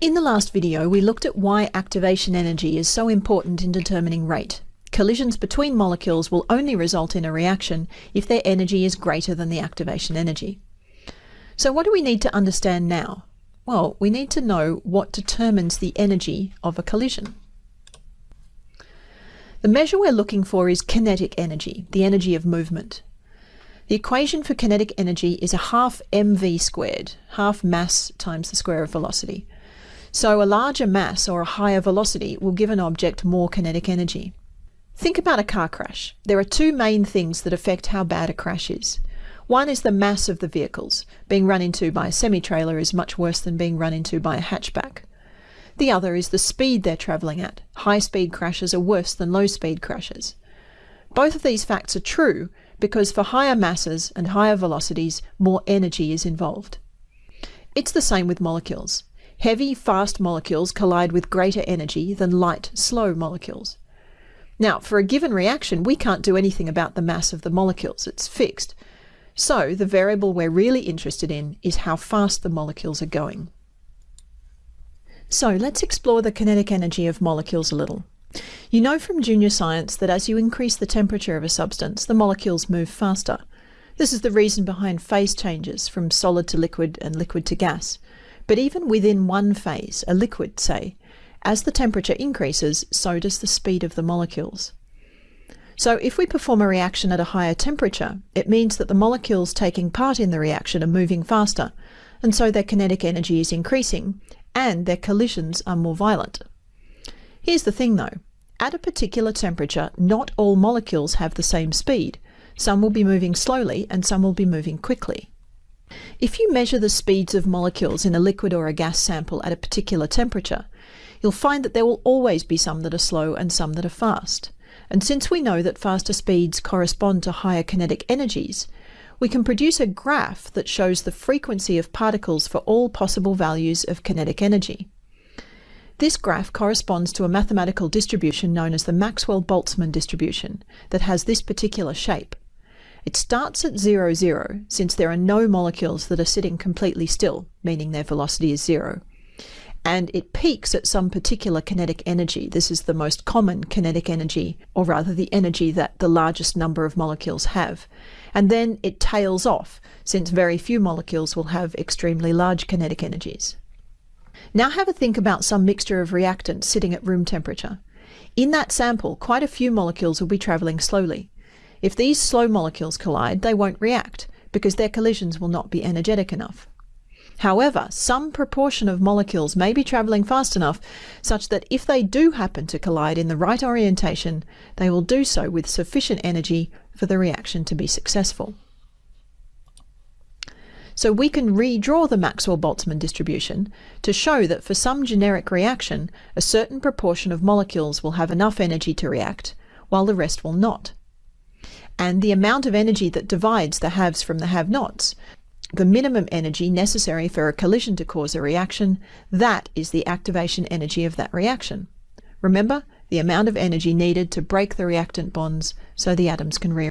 In the last video, we looked at why activation energy is so important in determining rate. Collisions between molecules will only result in a reaction if their energy is greater than the activation energy. So what do we need to understand now? Well, we need to know what determines the energy of a collision. The measure we're looking for is kinetic energy, the energy of movement. The equation for kinetic energy is a half mv squared, half mass times the square of velocity. So a larger mass or a higher velocity will give an object more kinetic energy. Think about a car crash. There are two main things that affect how bad a crash is. One is the mass of the vehicles. Being run into by a semi-trailer is much worse than being run into by a hatchback. The other is the speed they're travelling at. High-speed crashes are worse than low-speed crashes. Both of these facts are true because for higher masses and higher velocities, more energy is involved. It's the same with molecules. Heavy, fast molecules collide with greater energy than light, slow molecules. Now, for a given reaction, we can't do anything about the mass of the molecules. It's fixed. So the variable we're really interested in is how fast the molecules are going. So let's explore the kinetic energy of molecules a little. You know from junior science that as you increase the temperature of a substance, the molecules move faster. This is the reason behind phase changes from solid to liquid and liquid to gas. But even within one phase, a liquid say, as the temperature increases, so does the speed of the molecules. So if we perform a reaction at a higher temperature, it means that the molecules taking part in the reaction are moving faster, and so their kinetic energy is increasing, and their collisions are more violent. Here's the thing though, at a particular temperature, not all molecules have the same speed. Some will be moving slowly and some will be moving quickly. If you measure the speeds of molecules in a liquid or a gas sample at a particular temperature, you'll find that there will always be some that are slow and some that are fast. And since we know that faster speeds correspond to higher kinetic energies, we can produce a graph that shows the frequency of particles for all possible values of kinetic energy. This graph corresponds to a mathematical distribution known as the Maxwell-Boltzmann distribution that has this particular shape. It starts at 0, 0, since there are no molecules that are sitting completely still, meaning their velocity is zero and it peaks at some particular kinetic energy. This is the most common kinetic energy, or rather the energy that the largest number of molecules have. And then it tails off, since very few molecules will have extremely large kinetic energies. Now have a think about some mixture of reactants sitting at room temperature. In that sample, quite a few molecules will be travelling slowly. If these slow molecules collide, they won't react, because their collisions will not be energetic enough. However, some proportion of molecules may be travelling fast enough such that if they do happen to collide in the right orientation, they will do so with sufficient energy for the reaction to be successful. So we can redraw the Maxwell-Boltzmann distribution to show that for some generic reaction, a certain proportion of molecules will have enough energy to react, while the rest will not. And the amount of energy that divides the haves from the have-nots the minimum energy necessary for a collision to cause a reaction, that is the activation energy of that reaction. Remember, the amount of energy needed to break the reactant bonds so the atoms can rearrange.